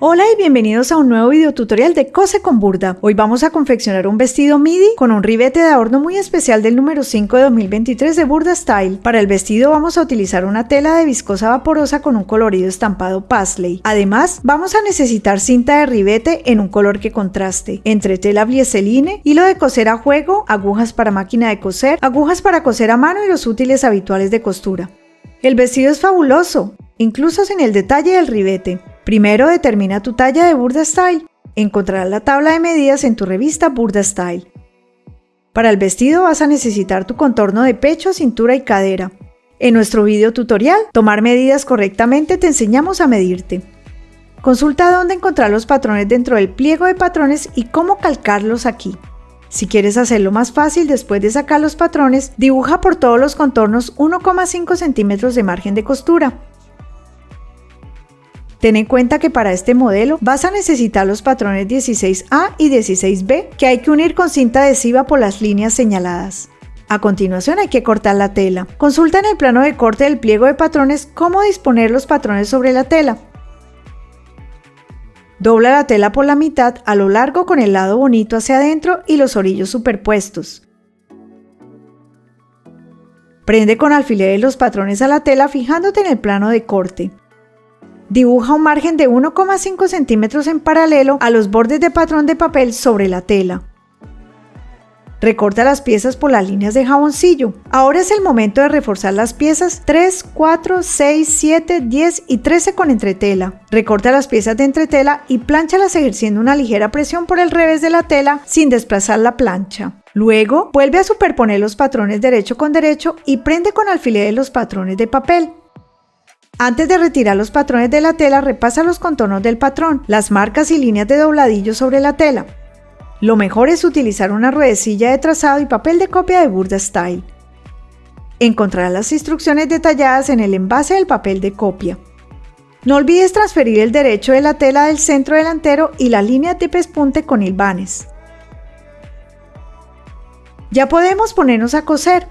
Hola y bienvenidos a un nuevo video tutorial de Cose con Burda. Hoy vamos a confeccionar un vestido midi con un ribete de adorno muy especial del número 5 de 2023 de Burda Style. Para el vestido vamos a utilizar una tela de viscosa vaporosa con un colorido estampado paisley. Además, vamos a necesitar cinta de ribete en un color que contraste, entre tela blieseline, hilo de coser a juego, agujas para máquina de coser, agujas para coser a mano y los útiles habituales de costura. El vestido es fabuloso, incluso sin el detalle del ribete. Primero determina tu talla de Burda Style. Encontrarás la tabla de medidas en tu revista Burda Style. Para el vestido vas a necesitar tu contorno de pecho, cintura y cadera. En nuestro video tutorial, Tomar medidas correctamente, te enseñamos a medirte. Consulta dónde encontrar los patrones dentro del pliego de patrones y cómo calcarlos aquí. Si quieres hacerlo más fácil después de sacar los patrones, dibuja por todos los contornos 1,5 centímetros de margen de costura. Ten en cuenta que para este modelo vas a necesitar los patrones 16A y 16B que hay que unir con cinta adhesiva por las líneas señaladas. A continuación hay que cortar la tela. Consulta en el plano de corte del pliego de patrones cómo disponer los patrones sobre la tela. Dobla la tela por la mitad a lo largo con el lado bonito hacia adentro y los orillos superpuestos. Prende con alfileres los patrones a la tela fijándote en el plano de corte. Dibuja un margen de 1,5 centímetros en paralelo a los bordes de patrón de papel sobre la tela. Recorta las piezas por las líneas de jaboncillo. Ahora es el momento de reforzar las piezas 3, 4, 6, 7, 10 y 13 con entretela. Recorta las piezas de entretela y planchalas ejerciendo una ligera presión por el revés de la tela sin desplazar la plancha. Luego, vuelve a superponer los patrones derecho con derecho y prende con alfileres los patrones de papel. Antes de retirar los patrones de la tela, repasa los contornos del patrón, las marcas y líneas de dobladillo sobre la tela. Lo mejor es utilizar una ruedecilla de trazado y papel de copia de Burda Style. Encontrarás las instrucciones detalladas en el envase del papel de copia. No olvides transferir el derecho de la tela del centro delantero y la línea de pespunte con hilvanes. Ya podemos ponernos a coser.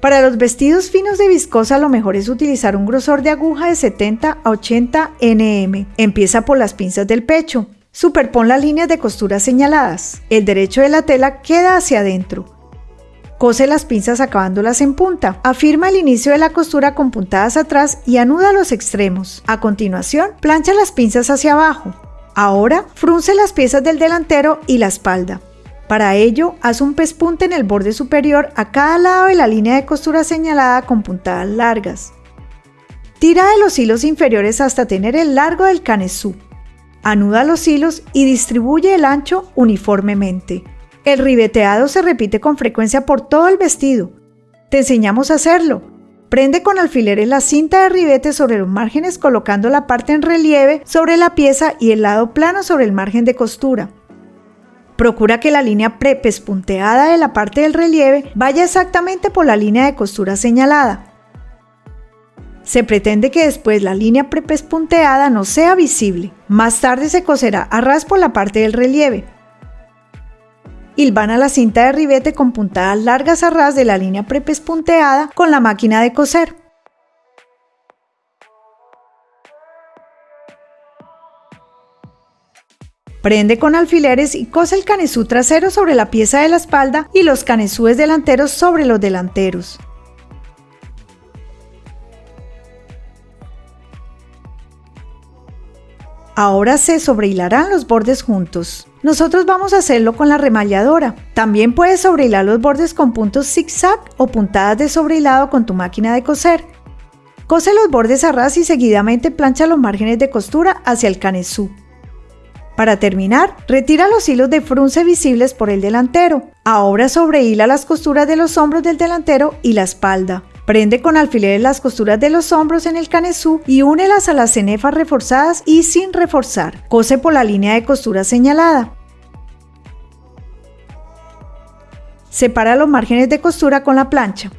Para los vestidos finos de viscosa lo mejor es utilizar un grosor de aguja de 70 a 80 nm. Empieza por las pinzas del pecho. Superpon las líneas de costura señaladas. El derecho de la tela queda hacia adentro. Cose las pinzas acabándolas en punta. Afirma el inicio de la costura con puntadas atrás y anuda los extremos. A continuación, plancha las pinzas hacia abajo. Ahora, frunce las piezas del delantero y la espalda. Para ello, haz un pespunte en el borde superior a cada lado de la línea de costura señalada con puntadas largas. Tira de los hilos inferiores hasta tener el largo del canesú. Anuda los hilos y distribuye el ancho uniformemente. El ribeteado se repite con frecuencia por todo el vestido. Te enseñamos a hacerlo. Prende con alfileres la cinta de ribete sobre los márgenes colocando la parte en relieve sobre la pieza y el lado plano sobre el margen de costura. Procura que la línea prepespunteada de la parte del relieve vaya exactamente por la línea de costura señalada. Se pretende que después la línea prepespunteada no sea visible. Más tarde se coserá a ras por la parte del relieve. Hilvana la cinta de ribete con puntadas largas a ras de la línea prepespunteada con la máquina de coser. Prende con alfileres y cose el canesú trasero sobre la pieza de la espalda y los canesúes delanteros sobre los delanteros. Ahora se sobrehilarán los bordes juntos. Nosotros vamos a hacerlo con la remalladora. También puedes sobrehilar los bordes con puntos zigzag o puntadas de sobrehilado con tu máquina de coser. Cose los bordes a ras y seguidamente plancha los márgenes de costura hacia el canesú. Para terminar, retira los hilos de frunce visibles por el delantero. Ahora sobrehila las costuras de los hombros del delantero y la espalda. Prende con alfileres las costuras de los hombros en el canesú y únelas a las cenefas reforzadas y sin reforzar. Cose por la línea de costura señalada. Separa los márgenes de costura con la plancha.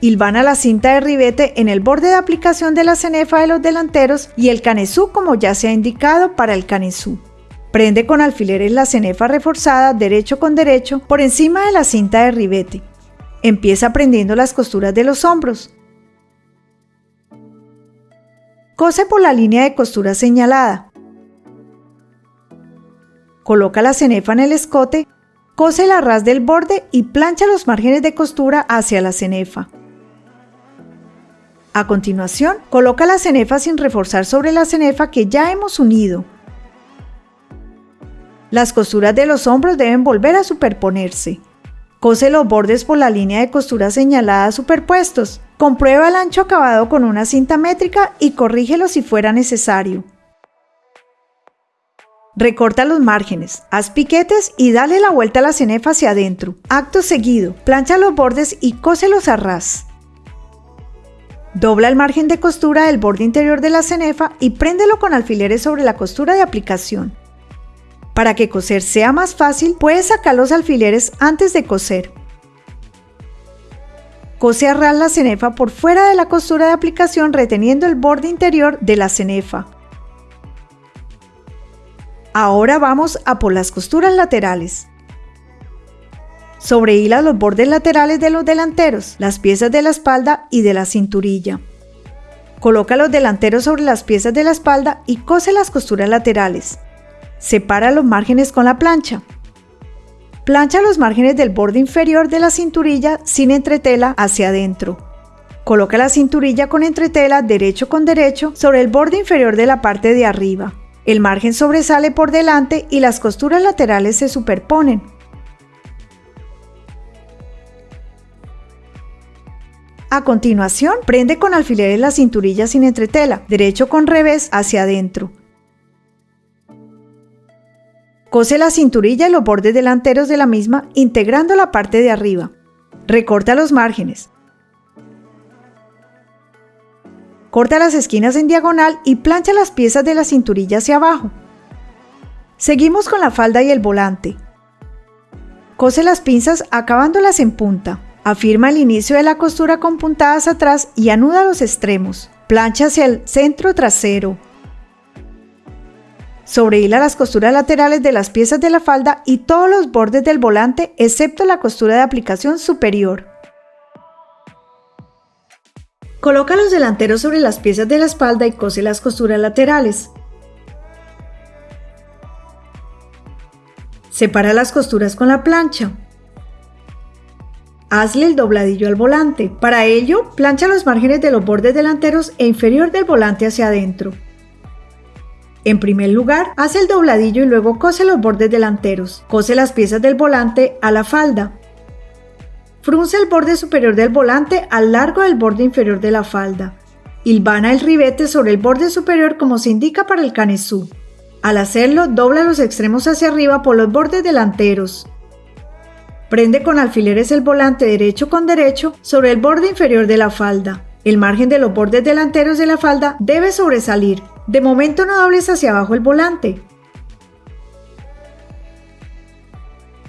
Hilvana la cinta de ribete en el borde de aplicación de la cenefa de los delanteros y el canesú como ya se ha indicado para el canesú. Prende con alfileres la cenefa reforzada derecho con derecho por encima de la cinta de ribete. Empieza prendiendo las costuras de los hombros. Cose por la línea de costura señalada. Coloca la cenefa en el escote, cose el arras del borde y plancha los márgenes de costura hacia la cenefa. A continuación, coloca la cenefa sin reforzar sobre la cenefa que ya hemos unido. Las costuras de los hombros deben volver a superponerse. Cose los bordes por la línea de costura señalada superpuestos. Comprueba el ancho acabado con una cinta métrica y corrígelo si fuera necesario. Recorta los márgenes, haz piquetes y dale la vuelta a la cenefa hacia adentro. Acto seguido, plancha los bordes y cóselos a ras. Dobla el margen de costura del borde interior de la cenefa y préndelo con alfileres sobre la costura de aplicación. Para que coser sea más fácil, puedes sacar los alfileres antes de coser. Cose a la cenefa por fuera de la costura de aplicación reteniendo el borde interior de la cenefa. Ahora vamos a por las costuras laterales. Sobrehila los bordes laterales de los delanteros, las piezas de la espalda y de la cinturilla. Coloca los delanteros sobre las piezas de la espalda y cose las costuras laterales. Separa los márgenes con la plancha. Plancha los márgenes del borde inferior de la cinturilla sin entretela hacia adentro. Coloca la cinturilla con entretela derecho con derecho sobre el borde inferior de la parte de arriba. El margen sobresale por delante y las costuras laterales se superponen. A continuación, prende con alfileres la cinturilla sin entretela, derecho con revés hacia adentro. Cose la cinturilla y los bordes delanteros de la misma integrando la parte de arriba. Recorta los márgenes. Corta las esquinas en diagonal y plancha las piezas de la cinturilla hacia abajo. Seguimos con la falda y el volante. Cose las pinzas acabándolas en punta. Afirma el inicio de la costura con puntadas atrás y anuda los extremos. Plancha hacia el centro trasero, Sobrehila las costuras laterales de las piezas de la falda y todos los bordes del volante excepto la costura de aplicación superior. Coloca los delanteros sobre las piezas de la espalda y cose las costuras laterales. Separa las costuras con la plancha. Hazle el dobladillo al volante. Para ello, plancha los márgenes de los bordes delanteros e inferior del volante hacia adentro. En primer lugar, hace el dobladillo y luego cose los bordes delanteros. Cose las piezas del volante a la falda. Frunce el borde superior del volante al largo del borde inferior de la falda. Hilvana el ribete sobre el borde superior como se indica para el canesú. Al hacerlo, dobla los extremos hacia arriba por los bordes delanteros. Prende con alfileres el volante derecho con derecho sobre el borde inferior de la falda. El margen de los bordes delanteros de la falda debe sobresalir, de momento no dobles hacia abajo el volante.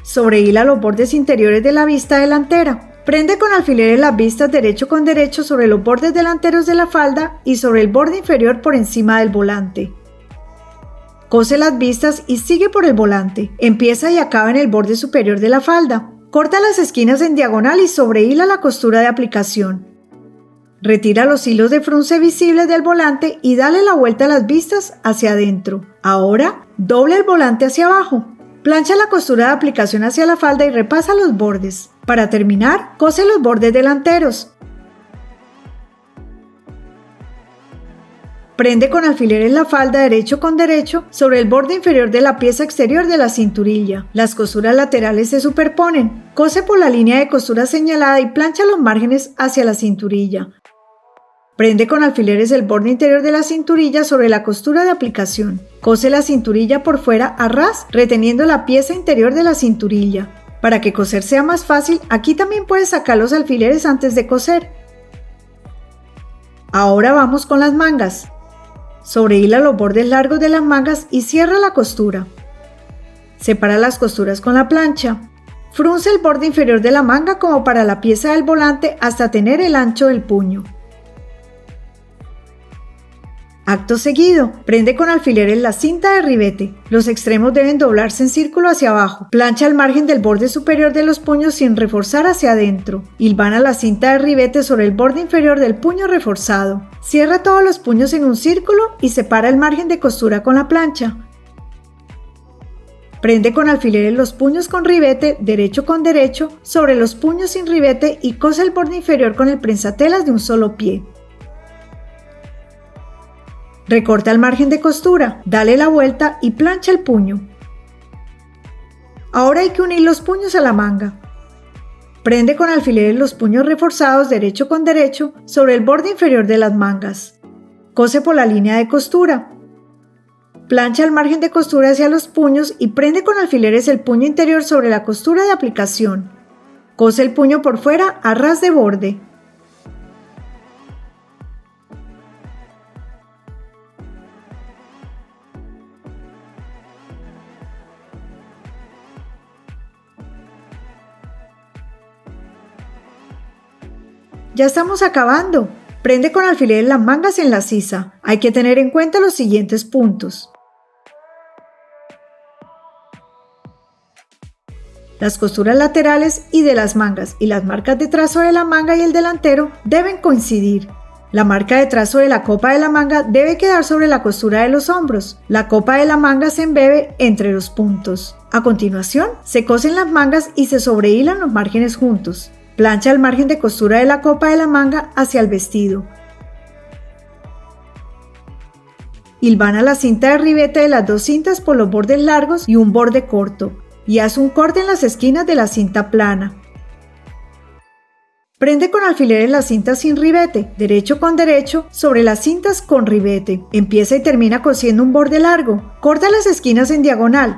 Sobrehila los bordes interiores de la vista delantera. Prende con alfileres las vistas derecho con derecho sobre los bordes delanteros de la falda y sobre el borde inferior por encima del volante. Cose las vistas y sigue por el volante. Empieza y acaba en el borde superior de la falda. Corta las esquinas en diagonal y sobrehila la costura de aplicación. Retira los hilos de frunce visibles del volante y dale la vuelta a las vistas hacia adentro. Ahora, doble el volante hacia abajo. Plancha la costura de aplicación hacia la falda y repasa los bordes. Para terminar, cose los bordes delanteros. Prende con alfileres la falda derecho con derecho sobre el borde inferior de la pieza exterior de la cinturilla. Las costuras laterales se superponen. Cose por la línea de costura señalada y plancha los márgenes hacia la cinturilla. Prende con alfileres el borde interior de la cinturilla sobre la costura de aplicación. Cose la cinturilla por fuera a ras, reteniendo la pieza interior de la cinturilla. Para que coser sea más fácil, aquí también puedes sacar los alfileres antes de coser. Ahora vamos con las mangas. Sobrehila los bordes largos de las mangas y cierra la costura. Separa las costuras con la plancha. Frunce el borde inferior de la manga como para la pieza del volante hasta tener el ancho del puño. Acto seguido, prende con alfileres la cinta de ribete. Los extremos deben doblarse en círculo hacia abajo. Plancha el margen del borde superior de los puños sin reforzar hacia adentro. Hilvana la cinta de ribete sobre el borde inferior del puño reforzado. Cierra todos los puños en un círculo y separa el margen de costura con la plancha. Prende con alfileres los puños con ribete derecho con derecho sobre los puños sin ribete y cose el borde inferior con el prensatelas de un solo pie. Recorta el margen de costura, dale la vuelta y plancha el puño. Ahora hay que unir los puños a la manga. Prende con alfileres los puños reforzados derecho con derecho sobre el borde inferior de las mangas. Cose por la línea de costura. Plancha el margen de costura hacia los puños y prende con alfileres el puño interior sobre la costura de aplicación. Cose el puño por fuera a ras de borde. Ya estamos acabando. Prende con alfileres las mangas en la sisa. Hay que tener en cuenta los siguientes puntos. Las costuras laterales y de las mangas y las marcas de trazo de la manga y el delantero deben coincidir. La marca de trazo de la copa de la manga debe quedar sobre la costura de los hombros. La copa de la manga se embebe entre los puntos. A continuación, se cosen las mangas y se sobrehilan los márgenes juntos. Plancha el margen de costura de la copa de la manga hacia el vestido. Hilvana la cinta de ribete de las dos cintas por los bordes largos y un borde corto y haz un corte en las esquinas de la cinta plana. Prende con alfileres las cintas sin ribete, derecho con derecho, sobre las cintas con ribete. Empieza y termina cosiendo un borde largo. Corta las esquinas en diagonal.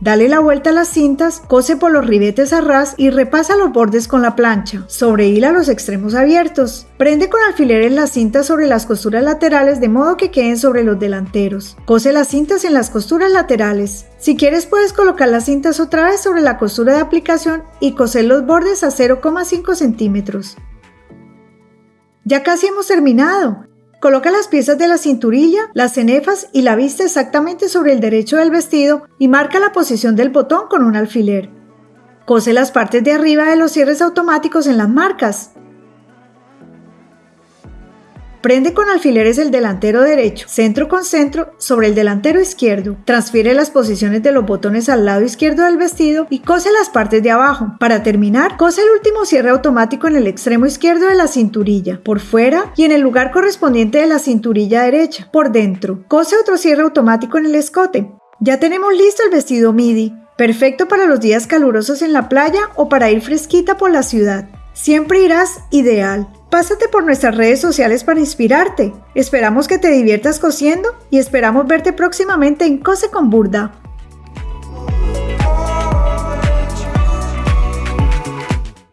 Dale la vuelta a las cintas, cose por los ribetes a ras y repasa los bordes con la plancha. Sobrehila los extremos abiertos. Prende con alfileres las cintas sobre las costuras laterales de modo que queden sobre los delanteros. Cose las cintas en las costuras laterales. Si quieres puedes colocar las cintas otra vez sobre la costura de aplicación y coser los bordes a 0,5 centímetros. Ya casi hemos terminado. Coloca las piezas de la cinturilla, las cenefas y la vista exactamente sobre el derecho del vestido y marca la posición del botón con un alfiler. Cose las partes de arriba de los cierres automáticos en las marcas. Prende con alfileres el delantero derecho, centro con centro, sobre el delantero izquierdo. Transfiere las posiciones de los botones al lado izquierdo del vestido y cose las partes de abajo. Para terminar, cose el último cierre automático en el extremo izquierdo de la cinturilla, por fuera y en el lugar correspondiente de la cinturilla derecha, por dentro. Cose otro cierre automático en el escote. Ya tenemos listo el vestido midi, perfecto para los días calurosos en la playa o para ir fresquita por la ciudad. Siempre irás ideal. Pásate por nuestras redes sociales para inspirarte. Esperamos que te diviertas cosiendo y esperamos verte próximamente en Cose con Burda.